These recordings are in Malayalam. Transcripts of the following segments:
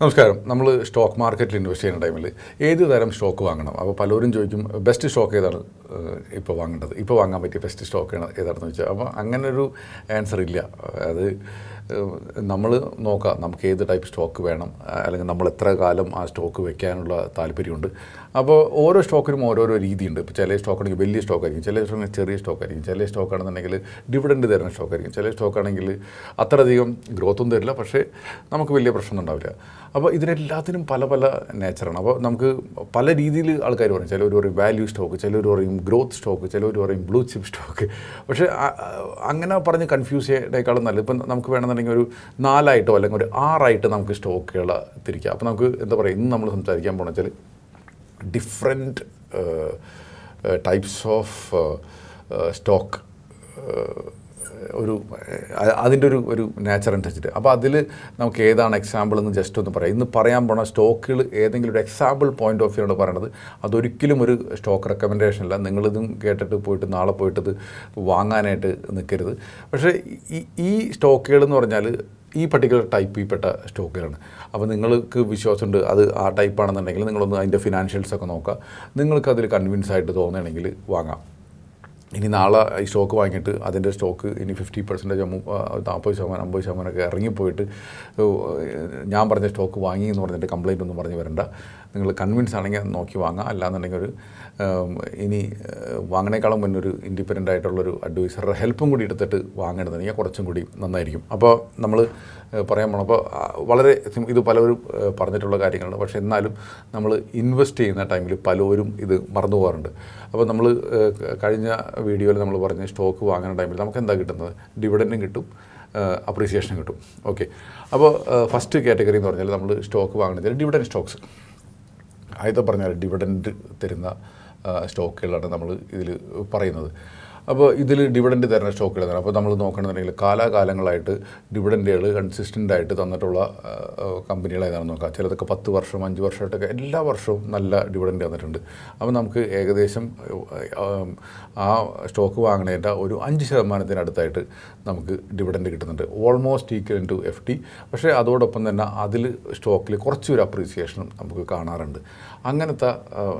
നമസ്കാരം. നമ്മൾ സ്റ്റോക്ക് മാർക്കറ്റിൽ ഇൻവെസ്റ്റ് ചെയ്യുന്ന ടൈമിൽ ഏത് തരം സ്റ്റോക്ക് വാങ്ങണം? അപ്പോൾ പലരും ചോദിക്കും ബെസ്റ്റ് സ്റ്റോക്ക് ഏതാണ്? ഇപ്പോൾ വാങ്ങേണ്ടത്. ഇപ്പോൾ വാങ്ങാൻ പറ്റിയ ബെസ്റ്റ് സ്റ്റോക്ക് ഏതാണെന്ന് ചോദിച്ചാൽ അപ്പോൾ അങ്ങനൊരു ആൻസർ ഇല്ല. അത് നമ്മൾ നോക്കാം നമുക്ക് ഏത് ടൈപ്പ് സ്റ്റോക്ക് വേണം അല്ലെങ്കിൽ നമ്മൾ എത്ര കാലം ആ സ്റ്റോക്ക് വെക്കാനുള്ള താല്പര്യമുണ്ട്. അപ്പോൾ ഓരോ സ്റ്റോക്കിനും ഓരോരോ രീതിയുണ്ട്. ഇപ്പോൾ ചില സ്റ്റോക്കാണെങ്കിൽ വലിയ സ്റ്റോക്ക് ആയിരിക്കും ചില സ്റ്റോക്കിന് ചെറിയ സ്റ്റോക്ക് ആയിരിക്കും ചില സ്റ്റോക്ക് ആണെന്നുണ്ടെങ്കിൽ ഡിവിഡൻഡ് തരുന്ന സ്റ്റോക്ക് ആയിരിക്കും ചില സ്റ്റോക്ക് ആണെങ്കിൽ അത്രയധികം ഗ്രോത്തും തരില്ല. പക്ഷേ നമുക്ക് വലിയ പ്രശ്നമൊന്നും ഉണ്ടാവില്ല. അപ്പോൾ ഇതിനെല്ലാത്തിനും പല പല നേച്ചറാണ് അപ്പോൾ നമുക്ക് പല രീതിയിൽ ആൾക്കാർ പറയും ചിലർ പറയും വാല്യൂ സ്റ്റോക്ക് ചിലർ പറയും ഗ്രോത്ത് സ്റ്റോക്ക് ചിലർ പറയും ബ്ലൂ ചിപ്പ് സ്റ്റോക്ക് പക്ഷേ അങ്ങനെ പറഞ്ഞ് കൺഫ്യൂസ് ചെയ്യേണ്ടേക്കാളും നല്ലത്. ഇപ്പം നമുക്ക് വേണമെന്നുണ്ടെങ്കിൽ ഒരു നാലായിട്ടോ അല്ലെങ്കിൽ ഒരു ആറായിട്ട് നമുക്ക് സ്റ്റോക്കുകൾ തിരിക്കാം. അപ്പോൾ നമുക്ക് എന്താ പറയുക ഇന്ന് നമ്മൾ സംസാരിക്കാൻ പോകണം വെച്ചാൽ ഡിഫറെന്റ് ടൈപ്സ് ഓഫ് സ്റ്റോക്ക് ഒരു അതിന്റെ ഒരു ഒരു നേച്ചർ അനുസരിച്ചിട്ട്. അപ്പോൾ അതിൽ നമുക്ക് ഏതാണ് എക്സാമ്പിൾ എന്ന് ജസ്റ്റ് ഒന്ന് പറയാം. ഇന്ന് പറയാൻ പോണ സ്റ്റോക്കുകൾ ഏതെങ്കിലും ഒരു എക്സാമ്പിൾ പോയിന്റ് ഓഫ് വ്യൂ പറയണത്. അതൊരിക്കലും ഒരു സ്റ്റോക്ക് റെക്കമെൻഡേഷൻ അല്ല. നിങ്ങളിതും കേട്ടിട്ട് പോയിട്ട് നാളെ പോയിട്ട് ഇത് വാങ്ങാനായിട്ട് നിൽക്കരുത് പക്ഷേ ഈ ഈ സ്റ്റോക്കുകൾ എന്ന് പറഞ്ഞാൽ ഈ പർട്ടിക്കുലർ ടൈപ്പിൽപ്പെട്ട സ്റ്റോക്കുകളാണ് അപ്പോൾ നിങ്ങൾക്ക് വിശ്വാസമുണ്ട് അത് ആ ടൈപ്പാണെന്നുണ്ടെങ്കിൽ നിങ്ങളൊന്ന് അതിന്റെ ഫിനാൻഷ്യൽസ് ഒക്കെ നോക്കുക. നിങ്ങൾക്ക് അതിൽ കൺവിൻസ് ആയിട്ട് തോന്നുകയാണെങ്കിൽ വാങ്ങാം. ഇനി നാളെ ഈ സ്റ്റോക്ക് വാങ്ങിയിട്ട് അതിന്റെ സ്റ്റോക്ക് ഇനി ഫിഫ്റ്റി പെർസെന്റേജ് നാൽപ്പത് ശതമാനം അമ്പത് ശതമാനമൊക്കെ ഇറങ്ങിപ്പോയിട്ട് ഞാൻ പറഞ്ഞ സ്റ്റോക്ക് വാങ്ങി എന്ന് പറഞ്ഞിട്ട് കംപ്ലയിന്റ് ഒന്നും പറഞ്ഞ് വരണ്ട. നിങ്ങൾ കൺവിൻസ് ആണെങ്കിൽ അത് നോക്കി വാങ്ങാം. അല്ലാന്നുണ്ടെങ്കിൽ ഒരു ഇനി വാങ്ങണേക്കാളും മുന്നേ ഒരു ഇൻഡിപെൻഡന്റ് ആയിട്ടുള്ളൊരു അഡ്വൈസറുടെ ഹെൽപ്പും കൂടി എടുത്തിട്ട് വാങ്ങണമെന്നുണ്ടെങ്കിൽ കുറച്ചും കൂടി നന്നായിരിക്കും. അപ്പോൾ നമ്മൾ പറയാൻ പോകണം അപ്പോൾ വളരെ ഇത് പലവരും പറഞ്ഞിട്ടുള്ള കാര്യങ്ങളാണ്. പക്ഷേ എന്നാലും നമ്മൾ ഇൻവെസ്റ്റ് ചെയ്യുന്ന ടൈമിൽ പലവരും ഇത് മറന്നു പോകാറുണ്ട്. അപ്പോൾ നമ്മൾ കഴിഞ്ഞ വീഡിയോയിൽ നമ്മൾ പറഞ്ഞ സ്റ്റോക്ക് വാങ്ങുന്ന ടൈമിൽ നമുക്ക് എന്താ കിട്ടുന്നത്? ഡിവിഡന്റും കിട്ടും അപ്രീസിയേഷനും കിട്ടും. ഓക്കെ അപ്പോൾ ഫസ്റ്റ് കാറ്റഗറി എന്ന് പറഞ്ഞാൽ നമ്മൾ സ്റ്റോക്ക് വാങ്ങുന്നത് ഡിവിഡൻ സ്റ്റോക്സ് ആദ്യത്തെ പറഞ്ഞാൽ ഡിവിഡൻഡ് തരുന്ന സ്റ്റോക്കുകളാണ് നമ്മൾ ഇതിൽ പറയുന്നത്. അപ്പോൾ ഇതിൽ ഡിവിഡൻഡ് തരുന്ന സ്റ്റോക്കുകൾ തന്നെ അപ്പോൾ നമ്മൾ നോക്കണമെന്നുണ്ടെങ്കിൽ കാലാകാലങ്ങളായിട്ട് ഡിവിഡന്റുകൾ കൺസിസ്റ്റന്റ് ആയിട്ട് തന്നിട്ടുള്ള ഏതാണെന്ന് നോക്കാം. ചിലതൊക്കെ പത്ത് വർഷം അഞ്ച് വർഷമായിട്ടൊക്കെ എല്ലാ വർഷവും നല്ല ഡിവിഡന്റ് തന്നിട്ടുണ്ട്. അപ്പോൾ നമുക്ക് ഏകദേശം ആ, സ്റ്റോക്ക് വാങ്ങണേന്റെ ഒരു അഞ്ച് ശതമാനത്തിനടുത്തായിട്ട് നമുക്ക് ഡിവിഡന്റ് കിട്ടുന്നുണ്ട്. Almost equal to F T പക്ഷേ അതോടൊപ്പം തന്നെ അതിൽ സ്റ്റോക്കിൽ കുറച്ചൊരു അപ്രീസിയേഷനും നമുക്ക് കാണാറുണ്ട്. അങ്ങനത്തെ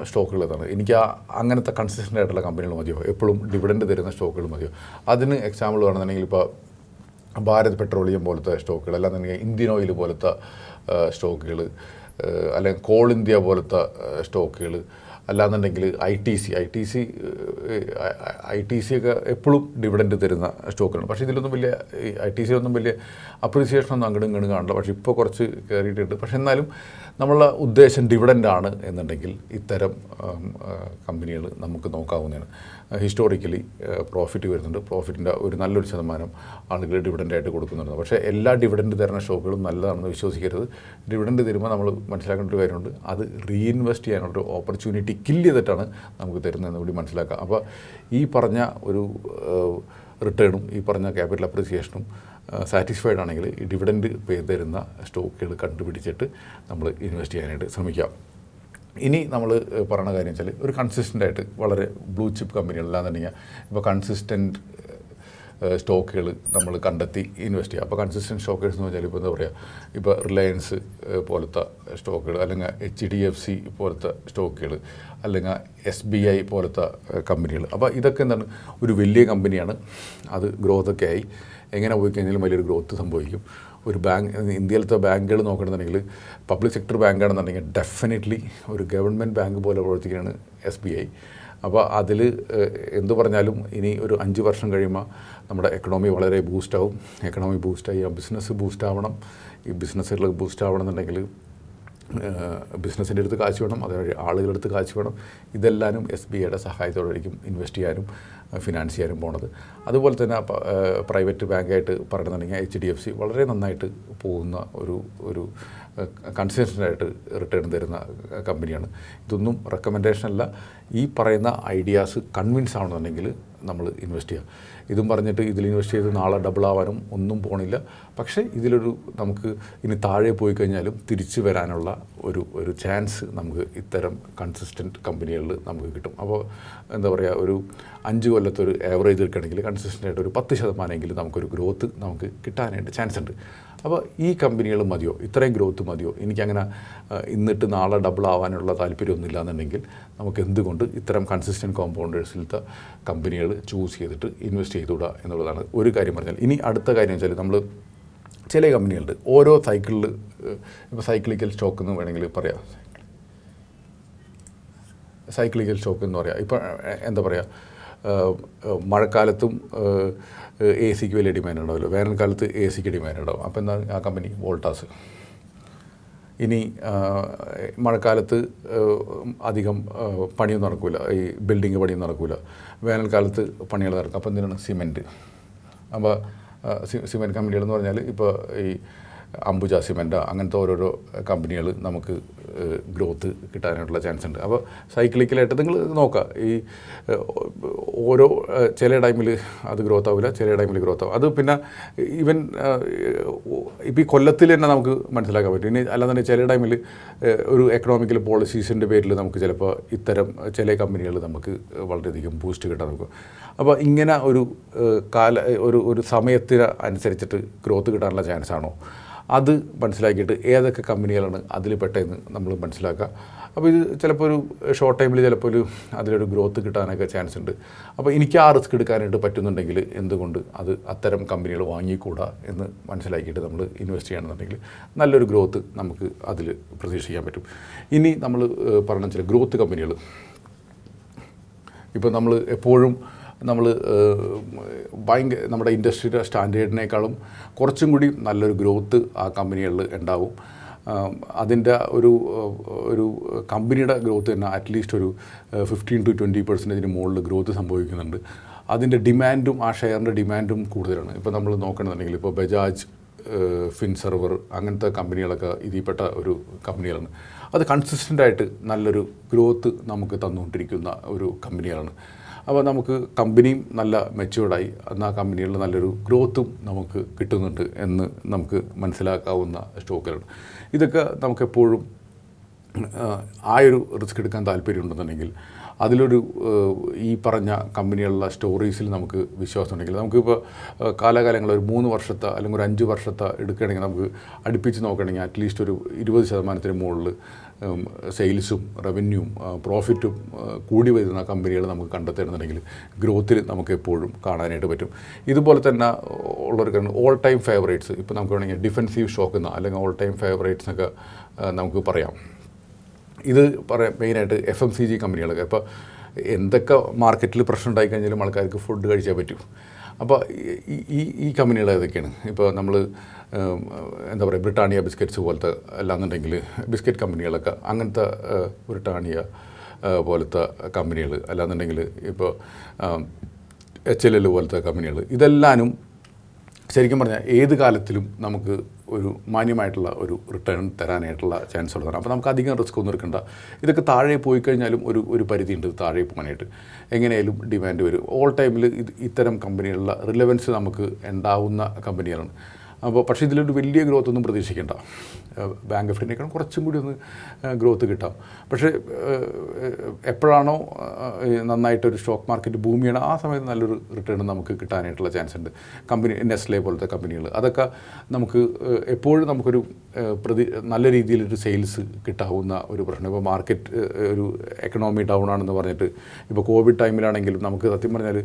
സ്റ്റോക്കുകൾ ഇതാണ് എനിക്ക് അങ്ങനത്തെ കൺസിസ്റ്റന്റ് ആയിട്ടുള്ള കമ്പനികൾ മതിയോ എപ്പോഴും ഡിവിഡന്റ് തരുന്ന സ്റ്റോക്കുകൾ മതിയോ? അതിന് എക്സാമ്പിൾ പറഞ്ഞിട്ടുണ്ടെങ്കിൽ ഇപ്പോൾ ഭാരത് പെട്രോളിയം പോലത്തെ സ്റ്റോക്കുകൾ അല്ലാന്നുണ്ടെങ്കിൽ ഇന്ത്യൻ ഓയിൽ പോലത്തെ സ്റ്റോക്കുകൾ അല്ലെങ്കിൽ കോൾ ഇന്ത്യ പോലത്തെ സ്റ്റോക്കുകൾ അല്ലാന്നുണ്ടെങ്കിൽ I T C I T C I T C ഒക്കെ എപ്പോഴും ഡിവിഡൻഡ് തരുന്ന സ്റ്റോക്കുകളാണ്. പക്ഷേ ഇതിലൊന്നും വലിയ ഐ ടി സിയിലൊന്നും വലിയ അപ്രീസിയേഷൻ ഒന്നും അങ്ങോട്ടും ഇങ്ങോട്ടും കാണില്ല. പക്ഷേ ഇപ്പോൾ കുറച്ച് കയറിയിട്ടുണ്ട് പക്ഷേ എന്നാലും നമ്മളുടെ ഉദ്ദേശം ഡിവിഡന്റ് ആണ് എന്നുണ്ടെങ്കിൽ ഇത്തരം കമ്പനികൾ നമുക്ക് നോക്കാവുന്നതാണ്. ഹിസ്റ്റോറിക്കലി പ്രോഫിറ്റ് വരുന്നുണ്ട്. പ്രോഫിറ്റിന്റെ ഒരു നല്ലൊരു ശതമാനം ആളുകൾ ഡിവിഡന്റ് ആയിട്ട് കൊടുക്കുന്നുണ്ട്. പക്ഷേ എല്ലാ ഡിവിഡന്റ് തരുന്ന ഷോപ്പുകളും നല്ലതാണെന്ന് വിശ്വസിക്കരുത്. ഡിവിഡന്റ് തരുമ്പോൾ നമ്മൾ മനസ്സിലാക്കേണ്ട ഒരു കാര്യമുണ്ട്. അത് റീഇൻവെസ്റ്റ് ചെയ്യാനുള്ളൊരു ഓപ്പർച്യൂണിറ്റി കില്ല് ചെയ്തിട്ടാണ് നമുക്ക് തരുന്നതെന്ന് കൂടി മനസ്സിലാക്കുക അപ്പോൾ ഈ പറഞ്ഞ ഒരു റിട്ടേണും ഈ പറഞ്ഞ ക്യാപിറ്റൽ അപ്രിസിയേഷനും സാറ്റിസ്ഫൈഡ് ആണെങ്കിൽ ഡിവിഡൻഡ് പേ തരുന്ന സ്റ്റോക്കുകൾ കണ്ടുപിടിച്ചിട്ട് നമ്മൾ ഇൻവെസ്റ്റ് ചെയ്യാനായിട്ട് ശ്രമിക്കാം. ഇനി നമ്മൾ പറയുന്ന കാര്യം വെച്ചാൽ ഒരു കൺസിസ്റ്റന്റ് ആയിട്ട് വളരെ ബ്ലൂ ചിപ്പ് കമ്പനികളിലാണെന്നുണ്ടെങ്കിൽ ഇപ്പോൾ കൺസിസ്റ്റന്റ് സ്റ്റോക്കുകൾ നമ്മൾ കണ്ടെത്തി ഇൻവെസ്റ്റ് ചെയ്യുക അപ്പോൾ കൺസിസ്റ്റന്റ് സ്റ്റോക്കേഴ്സ് എന്ന് പറഞ്ഞാൽ ഇപ്പോൾ എന്താ പറയുക ഇപ്പോൾ റിലയൻസ് പോലത്തെ സ്റ്റോക്കുകൾ അല്ലെങ്കിൽ എച്ച് ഡി എഫ് സി പോലത്തെ സ്റ്റോക്കുകൾ അല്ലെങ്കിൽ എസ് ബി ഐ പോലത്തെ കമ്പനികൾ അപ്പോൾ ഇതൊക്കെ എന്താണ്? ഒരു വലിയ കമ്പനിയാണ് അത് ഗ്രോത്തൊക്കെ ആയി. എങ്ങനെ പോയി കഴിഞ്ഞാലും വലിയൊരു ഗ്രോത്ത് സംഭവിക്കും. ഒരു ബാങ്ക് ഇന്ത്യയിലത്തെ ബാങ്കുകൾ നോക്കണമെന്നുണ്ടെങ്കിൽ പബ്ലിക് സെക്ടർ ബാങ്കാണെന്നുണ്ടെങ്കിൽ ഡെഫിനറ്റ്ലി ഒരു ഗവൺമെന്റ് ബാങ്ക് പോലെ പ്രവർത്തിക്കുകയാണ് എസ് ബി ഐ അപ്പോൾ അതിൽ എന്തു പറഞ്ഞാലും ഇനി ഒരു അഞ്ച് വർഷം കഴിയുമ്പോൾ നമ്മുടെ എക്കണോമി വളരെ ബൂസ്റ്റാവും എക്കണോമി ബൂസ്റ്റായി ആ ബിസിനസ് ബൂസ്റ്റാവണം ഈ ബിസിനസ്സുകൾ ബൂസ്റ്റാവണം ആവണമെന്നുണ്ടെങ്കിൽ ബിസിനസ്സിന്റെ അടുത്ത് കാശ് വേണം അതുവഴി ആളുകളുടെ അടുത്ത് കാശ് വേണം. ഇതെല്ലാവരും എസ് ബി ഐയുടെ സഹായത്തോടായിരിക്കും ഇൻവെസ്റ്റ് ചെയ്യാനും ഫിനാൻസ് ചെയ്യാനും പോണത്. അതുപോലെ തന്നെ പ്രൈവറ്റ് ബാങ്കായിട്ട് പറയുന്നുണ്ടെങ്കിൽ എച്ച് ഡി എഫ് സി വളരെ നന്നായിട്ട് പോകുന്ന ഒരു ഒരു കൺസിസ്റ്റന്റായിട്ട് റിട്ടേൺ തരുന്ന കമ്പനിയാണ്. ഇതൊന്നും റെക്കമെൻഡേഷൻ അല്ല. ഈ പറയുന്ന ഐഡിയാസ് കൺവിൻസ് ആവണമെന്നുണ്ടെങ്കിൽ നമ്മൾ ഇൻവെസ്റ്റ് ചെയ്യുക ഇതും പറഞ്ഞിട്ട് ഇതിൽ ഇൻവെസ്റ്റ് ചെയ്ത് നാളെ ഡബിൾ ആവാനും ഒന്നും പോണില്ല. പക്ഷേ ഇതിലൊരു നമുക്ക് ഇനി താഴെ പോയി കഴിഞ്ഞാലും തിരിച്ചു വരാനുള്ള ഒരു ഒരു ചാൻസ് നമുക്ക് ഇത്തരം കൺസിസ്റ്റന്റ് കമ്പനികളിൽ നമുക്ക് കിട്ടും. അപ്പോൾ എന്താ പറയുക ഒരു അഞ്ച് കൊല്ലത്തെ ഒരു ആവറേജ് എടുക്കുകയാണെങ്കിൽ കൺസിസ്റ്റന്റ് ആയിട്ട് ഒരു പത്ത് ശതമാനമെങ്കിലും നമുക്കൊരു ഗ്രോത്ത് നമുക്ക് കിട്ടാനായിട്ട് ചാൻസ് ഉണ്ട്. അപ്പോൾ ഈ കമ്പനികൾ മതിയോ? ഇത്രയും ഗ്രോത്ത് മതിയോ? എനിക്കങ്ങനെ ഇന്നിട്ട് നാളെ ഡബിൾ ആവാനുള്ള താല്പര്യമൊന്നുമില്ല എന്നുണ്ടെങ്കിൽ നമുക്ക് എന്തുകൊണ്ട് ഇത്തരം കൺസിസ്റ്റന്റ് കോമ്പൗണ്ടേഴ്സിലത്തെ കമ്പനികൾ ചൂസ് ചെയ്തിട്ട് ഇൻവെസ്റ്റ് ചെയ്തുവിടുക എന്നുള്ളതാണ് ഒരു കാര്യം പറഞ്ഞാൽ. ഇനി അടുത്ത കാര്യം വെച്ചാൽ നമ്മൾ ചില കമ്പനികളുണ്ട്. ഓരോ സൈക്കിളിൽ ഇപ്പോൾ സൈക്ലിക്കൽ സ്റ്റോക്ക് എന്ന് വേണമെങ്കിൽ പറയാം. സൈക്ലിക്കൽ സ്റ്റോക്ക് എന്ന് പറയാം. ഇപ്പോൾ എന്താ പറയുക മഴക്കാലത്തും എ സിക്ക് വലിയ ഡിമാൻഡ് ഉണ്ടാവില്ല. വേനൽക്കാലത്ത് എ സിക്ക് ഡിമാൻഡ് ഉണ്ടാവും. അപ്പോൾ എന്താ ആ കമ്പനി? വോൾട്ടാസ്. ഇനി മഴക്കാലത്ത് അധികം പണിയൊന്നും നടക്കില്ല ഈ ബിൽഡിങ് പണിയൊന്നും നടക്കില്ല വേനൽക്കാലത്ത് പണികൾ നടക്കും. അപ്പോൾ എന്തിനാണ്? സിമെന്റ്. അപ്പോൾ സിമെന്റ് കമ്പനികളെന്ന് പറഞ്ഞാൽ ഇപ്പോൾ ഈ അംബുജ സിമെന്റ്. അങ്ങനത്തെ ഓരോരോ കമ്പനികൾ നമുക്ക് ഗ്രോത്ത് കിട്ടാനായിട്ടുള്ള ചാൻസ് ഉണ്ട്. അപ്പോൾ സൈക്ലിക്കലായിട്ട് നിങ്ങൾ നോക്കുക ഈ ഓരോ ചില ടൈമിൽ അത് ഗ്രോത്ത് ആവില്ല ചില ടൈമിൽ ഗ്രോത്ത് ആവും. അത് പിന്നെ ഈവൻ ഇപ്പോൾ ഈ കൊല്ലത്തിൽ തന്നെ നമുക്ക് മനസ്സിലാക്കാൻ പറ്റും. ഇനി അല്ലാന്നുണ്ടെങ്കിൽ ചില ടൈമിൽ ഒരു എക്കണോമിക്കൽ പോളിസീസിന്റെ പേരിൽ നമുക്ക് ചിലപ്പോൾ ഇത്തരം ചില കമ്പനികൾ നമുക്ക് വളരെയധികം ബൂസ്റ്റ് കിട്ടാൻ നോക്കും. അപ്പോൾ ഇങ്ങനെ ഒരു കാല ഒരു ഒരു സമയത്തിന് അനുസരിച്ചിട്ട് ഗ്രോത്ത് കിട്ടാനുള്ള ചാൻസ് ആണോ? അത് മനസ്സിലാക്കിയിട്ട് ഏതൊക്കെ കമ്പനികളാണ് അതിൽ പെട്ടതെന്ന് നമ്മൾ മനസ്സിലാക്കുക. അപ്പോൾ ഇത് ചിലപ്പോൾ ഒരു ഷോർട്ട് ടൈമിൽ ചിലപ്പോൾ ഒരു അതിലൊരു ഗ്രോത്ത് കിട്ടാനൊക്കെ ചാൻസ് ഉണ്ട്. അപ്പോൾ എനിക്ക് ആ റിസ്ക് എടുക്കാനായിട്ട് പറ്റുന്നുണ്ടെങ്കിൽ എന്തുകൊണ്ട് അത് അത്തരം കമ്പനികൾ വാങ്ങിക്കൂടാ എന്ന് മനസ്സിലാക്കിയിട്ട് നമ്മൾ ഇൻവെസ്റ്റ് ചെയ്യണമെന്നുണ്ടെങ്കിൽ നല്ലൊരു ഗ്രോത്ത് നമുക്ക് അതിൽ പ്രതീക്ഷിക്കാൻ പറ്റും. ഇനി നമ്മൾ പറഞ്ഞ ചില ഗ്രോത്ത് കമ്പനികൾ. ഇപ്പോൾ നമ്മൾ എപ്പോഴും നമ്മൾ ഭയങ്കര നമ്മുടെ ഇൻഡസ്ട്രിയുടെ സ്റ്റാൻഡേർഡിനേക്കാളും കുറച്ചും കൂടി നല്ലൊരു ഗ്രോത്ത് ആ കമ്പനികളിൽ ഉണ്ടാവും. അതിന്റെ ഒരു ഒരു കമ്പനിയുടെ ഗ്രോത്ത് തന്നെ അറ്റ്ലീസ്റ്റ് ഒരു ഫിഫ്റ്റീൻ ടു ട്വന്റി പെർസെന്റേജിന് മുകളിൽ ഗ്രോത്ത് സംഭവിക്കുന്നുണ്ട്. അതിന്റെ ഡിമാൻഡും ആ ഷെയറിന്റെ ഡിമാൻഡും കൂടുതലാണ്. ഇപ്പോൾ നമ്മൾ നോക്കണമെന്നുണ്ടെങ്കിൽ ഇപ്പോൾ ബജാജ് ഫിൻ സെർവർ അങ്ങനത്തെ കമ്പനികളൊക്കെ ഇതിൽപ്പെട്ട ഒരു കമ്പനികളാണ് അത് കൺസിസ്റ്റന്റായിട്ട് നല്ലൊരു ഗ്രോത്ത് നമുക്ക് തന്നുകൊണ്ടിരിക്കുന്ന ഒരു കമ്പനികളാണ് അപ്പോൾ നമുക്ക് കമ്പനിയും നല്ല മെച്ചുവേർഡായി എന്നാൽ കമ്പനികളിൽ നല്ലൊരു ഗ്രോത്തും നമുക്ക് കിട്ടുന്നുണ്ട് എന്ന് നമുക്ക് മനസ്സിലാക്കാവുന്ന സ്റ്റോക്കുകളാണ് ഇതൊക്കെ നമുക്കെപ്പോഴും ആ ഒരു റിസ്ക് എടുക്കാൻ താല്പര്യമുണ്ടെന്നുണ്ടെങ്കിൽ അതിലൊരു ഈ പറഞ്ഞ കമ്പനികളുള്ള സ്റ്റോറീസിൽ നമുക്ക് വിശ്വാസം ഉണ്ടെങ്കിൽ നമുക്കിപ്പോൾ ആഹ് കാലാകാലങ്ങൾ ഒരു മൂന്ന് വർഷത്തെ അല്ലെങ്കിൽ ഒരു അഞ്ച് വർഷത്തെ എടുക്കുകയാണെങ്കിൽ നമുക്ക് അടുപ്പിച്ച് നോക്കുകയാണെങ്കിൽ അറ്റ്ലീസ്റ്റ് ഒരു ഇരുപത് ശതമാനത്തിന് മുകളിൽ സെയിൽസും റവന്യൂവും പ്രോഫിറ്റും കൂടി വരുന്ന കമ്പനികൾ നമുക്ക് കണ്ടെത്തുന്നുണ്ടെങ്കിൽ ഗ്രോത്തിൽ നമുക്ക് എപ്പോഴും കാണാനായിട്ട് പറ്റും. ഇതുപോലെ തന്നെ ഉള്ളൊരു കാര്യം ഓൾ ടൈം ഫേവറേറ്റ്സ് ഇപ്പോൾ നമുക്ക് വേണമെങ്കിൽ ഡിഫൻസീവ് ഷോക്ക് എന്ന അല്ലെങ്കിൽ ഓൾ ടൈം ഫേവറേറ്റ്സ് എന്നൊക്കെ നമുക്ക് പറയാം. ഇത് പറയാം മെയിനായിട്ട് എഫ് എം സി ജി കമ്പനികളൊക്കെ ഇപ്പോൾ എന്തൊക്കെ മാർക്കറ്റിൽ പ്രശ്നം ഉണ്ടായി കഴിഞ്ഞാലും ആൾക്കാർക്ക് ഫുഡ് കഴിച്ചേ പറ്റും. അപ്പോൾ ഈ ഈ കമ്പനികൾ ഏതൊക്കെയാണ്? ഇപ്പോൾ നമ്മൾ എന്താ പറയുക ബ്രിട്ടാനിയ ബിസ്ക്കറ്റ്സ് പോലത്തെ അല്ലാന്നുണ്ടെങ്കിൽ ബിസ്ക്കറ്റ് കമ്പനികളൊക്കെ അങ്ങനത്തെ ബ്രിട്ടാനിയ പോലത്തെ കമ്പനികൾ അല്ലാന്നുണ്ടെങ്കിൽ ഇപ്പോൾ എച്ച് എൽ എൽ പോലത്തെ കമ്പനികൾ ഇതെല്ലാനും ശരിക്കും പറഞ്ഞാൽ ഏത് കാലത്തിലും നമുക്ക് ഒരു മാന്യമായിട്ടുള്ള ഒരു റിട്ടേൺ തരാനായിട്ടുള്ള ചാൻസ് ഉള്ളതാണ്. അപ്പോൾ നമുക്ക് അധികം റിസ്ക് ഒന്നും എടുക്കണ്ട. ഇതൊക്കെ താഴെ പോയി കഴിഞ്ഞാലും ഒരു ഒരു പരിധി ഉണ്ട് താഴെ പോകാനായിട്ട്. എങ്ങനെയായാലും ഡിമാൻഡ് വരും. ഓൾ ടൈമിൽ ഇത് ഇത്തരം കമ്പനികളുടെ റിലവൻസ് നമുക്ക് ഉണ്ടാവുന്ന കമ്പനികളാണ് അപ്പോൾ പക്ഷേ ഇതിലൊരു വലിയ ഗ്രോത്ത് ഒന്നും പ്രതീക്ഷിക്കേണ്ട. ബാങ്ക് ഓഫ് ഇന്ത്യക്കാണ് കുറച്ചും കൂടി ഒന്ന് ഗ്രോത്ത് കിട്ടാം. പക്ഷേ എപ്പോഴാണോ നന്നായിട്ടൊരു സ്റ്റോക്ക് മാർക്കറ്റ് ഭൂമിയാണ് ആ സമയത്ത് നല്ലൊരു റിട്ടേൺ നമുക്ക് കിട്ടാനായിട്ടുള്ള ചാൻസ് ഉണ്ട്. കമ്പനി നെസ്ലെ പോലത്തെ കമ്പനികൾ അതൊക്കെ നമുക്ക് എപ്പോഴും നമുക്കൊരു പ്രതി നല്ല രീതിയിലൊരു സെയിൽസ് കിട്ടാവുന്ന ഒരു പ്രശ്നം. ഇപ്പോൾ മാർക്കറ്റ് ഒരു എക്കണോമി ഡൗൺ ആണെന്ന് പറഞ്ഞിട്ട് ഇപ്പോൾ കോവിഡ് ടൈമിലാണെങ്കിലും നമുക്ക് സത്യം പറഞ്ഞാൽ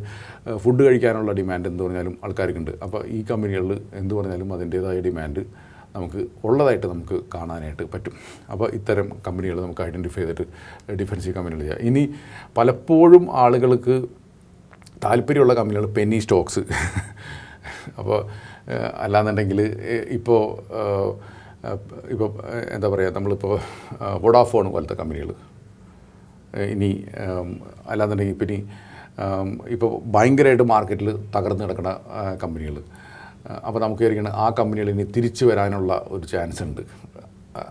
ഫുഡ് കഴിക്കാനുള്ള ഡിമാൻഡ് എന്ന് പറഞ്ഞാലും ആൾക്കാർക്കുണ്ട്. അപ്പോൾ ഈ കമ്പനികളിൽ എന്ത് പറഞ്ഞാലും അതിന്റേതായ ഡിമാൻഡ് നമുക്ക് ഉള്ളതായിട്ട് നമുക്ക് കാണാനായിട്ട് പറ്റും. അപ്പോൾ ഇത്തരം കമ്പനികൾ നമുക്ക് ഐഡന്റിഫൈ ചെയ്തിട്ട് ഡിഫൻസീവ് കമ്പനികൾ ചെയ്യാം. ഇനി പലപ്പോഴും ആളുകൾക്ക് താല്പര്യമുള്ള കമ്പനികൾ പെന്നി സ്റ്റോക്സ് അപ്പോൾ അല്ലാന്നുണ്ടെങ്കിൽ ഇപ്പോൾ ഇപ്പോൾ എന്താ പറയുക നമ്മളിപ്പോൾ വൊഡാഫോൺ പോലത്തെ കമ്പനികൾ. ഇനി അല്ലാന്നുണ്ടെങ്കിൽ ഇപ്പം ഇനി ഇപ്പോൾ ഭയങ്കരമായിട്ട് മാർക്കറ്റിൽ തകർന്നു കിടക്കുന്ന കമ്പനികൾ. അപ്പോൾ നമുക്ക് വിചാരിക്കണം ആ കമ്പനികൾ ഇനി തിരിച്ചു വരാനുള്ള ഒരു ചാൻസ് ഉണ്ട്.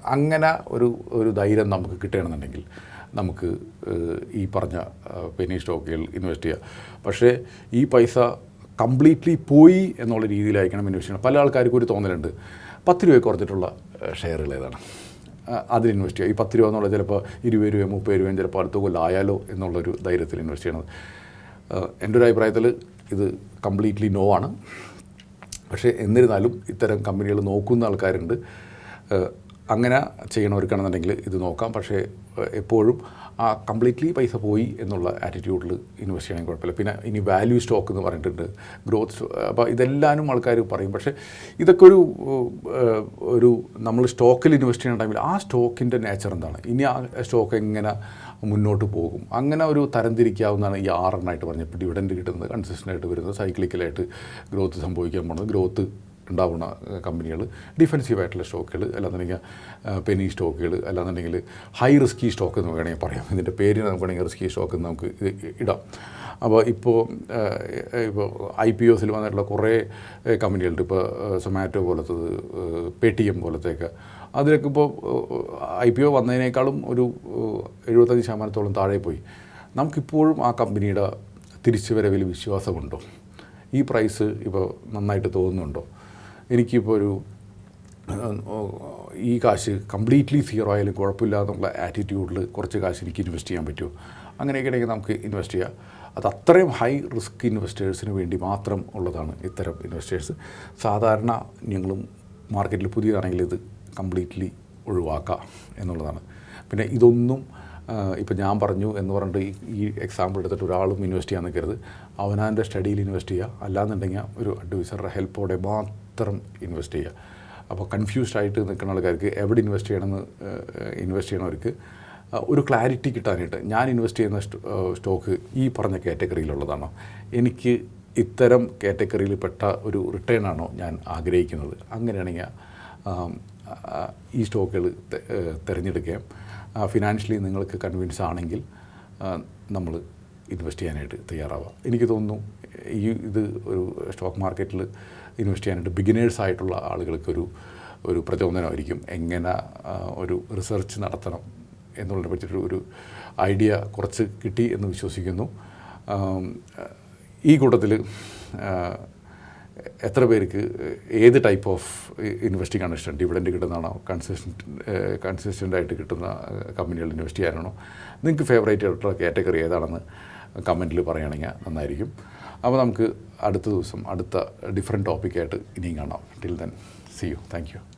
അങ്ങനെ ഒരു ഒരു ധൈര്യം നമുക്ക് കിട്ടുകയാണെന്നുണ്ടെങ്കിൽ നമുക്ക് ഈ പറഞ്ഞ പെനി സ്റ്റോക്കുകൾ ഇൻവെസ്റ്റ് ചെയ്യുക പക്ഷേ ഈ പൈസ കംപ്ലീറ്റ്ലി പോയി എന്നുള്ള രീതിയിലായിരിക്കണം ഇൻവെസ്റ്റ് ചെയ്യണം പല ആൾക്കാർക്കും ഒരു തോന്നലുണ്ട്. പത്ത് രൂപ കുറച്ചിട്ടുള്ള ഷെയറുകൾ ഏതാണ്? അതിൽ ഇൻവെസ്റ്റ് ചെയ്യുക. ഈ പത്ത് രൂപ എന്നുള്ളത് ചിലപ്പോൾ ഇരുപത് രൂപ മുപ്പത് രൂപയും ചിലപ്പോൾ അടുത്ത കൊല്ലം ആയാലോ എന്നുള്ളൊരു ധൈര്യത്തിൽ ഇൻവെസ്റ്റ് ചെയ്യണത് എന്റെ ഒരു അഭിപ്രായത്തിൽ ഇത് കംപ്ലീറ്റ്ലി നോ ആണ്. പക്ഷേ എന്നിരുന്നാലും ഇത്തരം കമ്പനികൾ നോക്കുന്ന ആൾക്കാരുണ്ട്. അങ്ങനെ ചെയ്യണവർക്കാണെന്നുണ്ടെങ്കിൽ ഇത് നോക്കാം. പക്ഷേ എപ്പോഴും കംപ്ലീറ്റ്ലി പൈസ പോയി എന്നുള്ള ആറ്റിറ്റ്യൂഡിൽ ഇൻവെസ്റ്റ് ചെയ്യണമെങ്കിൽ കുഴപ്പമില്ല. പിന്നെ ഇനി വാല്യൂ സ്റ്റോക്ക് എന്ന് പറഞ്ഞിട്ടുണ്ട് ഗ്രോത്ത് അപ്പോൾ ഇതെല്ലാവരും ആൾക്കാർ പറയും. പക്ഷേ ഇതൊക്കെ ഒരു ഒരു നമ്മൾ സ്റ്റോക്കിൽ ഇൻവെസ്റ്റ് ചെയ്യുന്ന ടൈമിൽ ആ സ്റ്റോക്കിന്റെ നേച്ചർ എന്താണ്? ഇനി ആ സ്റ്റോക്ക് എങ്ങനെ മുന്നോട്ട് പോകും? അങ്ങനെ ഒരു തരംതിരിക്കാവുന്നതാണ് ഈ ആറെണ്ണമായിട്ട് പറഞ്ഞപ്പോൾ ഡിവിഡൻഡ് കിട്ടുന്നത് കൺസിസ്റ്റന്റ് ആയിട്ട് വരുന്നത് സൈക്ലിക്കലായിട്ട് ഗ്രോത്ത് സംഭവിക്കാൻ പോകുന്നത്. ഗ്രോത്ത് ഉണ്ടാവുന്ന കമ്പനികൾ ഡിഫെൻസീവ് ആയിട്ടുള്ള സ്റ്റോക്കുകൾ അല്ലാന്നുണ്ടെങ്കിൽ പെനി സ്റ്റോക്കുകൾ അല്ലാന്നുണ്ടെങ്കിൽ ഹൈ റിസ്കി സ്റ്റോക്ക് എന്ന് വേണമെങ്കിൽ പറയാം. ഇതിന്റെ പേര് നമുക്ക് വേണമെങ്കിൽ റിസ്കി സ്റ്റോക്ക് എന്ന് നമുക്ക് ഇടാം. അപ്പോൾ ഇപ്പോൾ ഇപ്പോൾ ഐ പി ഒസിൽ വന്നിട്ടുള്ള കുറേ കമ്പനികളുണ്ട്. ഇപ്പോൾ സൊമാറ്റോ പോലത്തത് പേ ടി എം പോലത്തെയൊക്കെ. അതിലൊക്കെ ഇപ്പോൾ ഐ പി ഒ വന്നതിനേക്കാളും ഒരു എഴുപത്തഞ്ച് ശതമാനത്തോളം താഴെ പോയി നമുക്കിപ്പോഴും ആ കമ്പനിയുടെ തിരിച്ചുവരവിൽ വിശ്വാസമുണ്ടോ? ഈ പ്രൈസ് ഇപ്പോൾ നന്നായിട്ട് തോന്നുന്നുണ്ടോ? എനിക്കിപ്പോൾ ഒരു ഈ കാശ് കംപ്ലീറ്റ്ലി സീറോ ആയാലും കുഴപ്പമില്ല എന്നുള്ള ആറ്റിറ്റ്യൂഡിൽ കുറച്ച് കാശ് എനിക്ക് ഇൻവെസ്റ്റ് ചെയ്യാൻ പറ്റുമോ? അങ്ങനെയൊക്കെ ഉണ്ടെങ്കിൽ നമുക്ക് ഇൻവെസ്റ്റ് ചെയ്യാം. അത് അത്രയും ഹൈ റിസ്ക് ഇൻവെസ്റ്റേഴ്സിന് വേണ്ടി മാത്രം ഉള്ളതാണ് ഇത്തരം ഇൻവെസ്റ്റേഴ്സ് സാധാരണ ഞങ്ങളും മാർക്കറ്റിൽ പുതിയതാണെങ്കിൽ ഇത് കംപ്ലീറ്റ്ലി ഒഴിവാക്കാം എന്നുള്ളതാണ്. പിന്നെ ഇതൊന്നും ഇപ്പം ഞാൻ പറഞ്ഞു എന്ന് പറഞ്ഞിട്ട് ഈ- എക്സാമ്പിൾ എടുത്തിട്ട് ഒരാളും ഇൻവെസ്റ്റ് ചെയ്യാൻ നിൽക്കരുത്. അവനാന്റെ സ്റ്റഡിയിൽ ഇൻവെസ്റ്റ് ചെയ്യുക അല്ലാന്നുണ്ടെങ്കിൽ ഒരു അഡ്വൈസറുടെ ഹെൽപ്പോടെ മാത്രം ഇൻവെസ്റ്റ് ചെയ്യുക? അപ്പോൾ കൺഫ്യൂസ്ഡ് ആയിട്ട് നിൽക്കുന്ന ആൾക്കാർക്ക് എവിടെ ഇൻവെസ്റ്റ് ചെയ്യണമെന്ന് ഇൻവെസ്റ്റ് ചെയ്യണവർക്ക് ഒരു ക്ലാരിറ്റി കിട്ടാനായിട്ട് ഞാൻ ഇൻവെസ്റ്റ് ചെയ്യുന്ന സ്റ്റോക്ക് ഈ പറഞ്ഞ കാറ്റഗറിയിലുള്ളതാണോ? എനിക്ക് ഇത്തരം കാറ്റഗറിയിൽ പെട്ട ഒരു റിട്ടേൺ ആണോ ഞാൻ ആഗ്രഹിക്കുന്നത്? അങ്ങനെയാണെങ്കിൽ ഈ സ്റ്റോക്കുകൾ തിരഞ്ഞെടുക്കുകയും ഫിനാൻഷ്യലി നിങ്ങൾക്ക് കൺവിൻസ് ആണെങ്കിൽ നമ്മൾ ഇൻവെസ്റ്റ് ചെയ്യാനായിട്ട് തയ്യാറാവാം. എനിക്ക് തോന്നുന്നു ഈ ഇത് ഒരു സ്റ്റോക്ക് മാർക്കറ്റിൽ ഇൻവെസ്റ്റ് ചെയ്യാനായിട്ട് ബിഗിനേഴ്സ് ആയിട്ടുള്ള ആളുകൾക്ക് ഒരു പ്രചോദനമായിരിക്കും. എങ്ങനെ ഒരു റിസർച്ച് നടത്തണം എന്നുള്ളതിനെ പറ്റിയൊരു ഒരു ഐഡിയ കുറച്ച് കിട്ടി എന്ന് വിശ്വസിക്കുന്നു. ഈ കൂട്ടത്തിൽ എത്ര പേർക്ക് ഏത് ടൈപ്പ് ഓഫ് ഇൻവെസ്റ്റിംഗ് ആണ് ഇഷ്ടം? ഡിവിഡൻഡ് കിട്ടുന്നതാണോ? കൺസിസ്റ്റന്റ് ആയിട്ട് കിട്ടുന്ന കമ്പനികളിൽ ഇൻവെസ്റ്റ് ചെയ്യാനാണോ? നിങ്ങൾക്ക് ഫേവറേറ്റ് ആയിട്ടുള്ള കാറ്റഗറി ഏതാണെന്ന് കമന്റിൽ പറയുകയാണെങ്കിൽ നന്നായിരിക്കും. അപ്പോൾ നമുക്ക് അടുത്ത ദിവസം അടുത്ത ഡിഫറെന്റ് ടോപ്പിക്കായിട്ട് ഇനിയും കാണാം. Till then see you thank you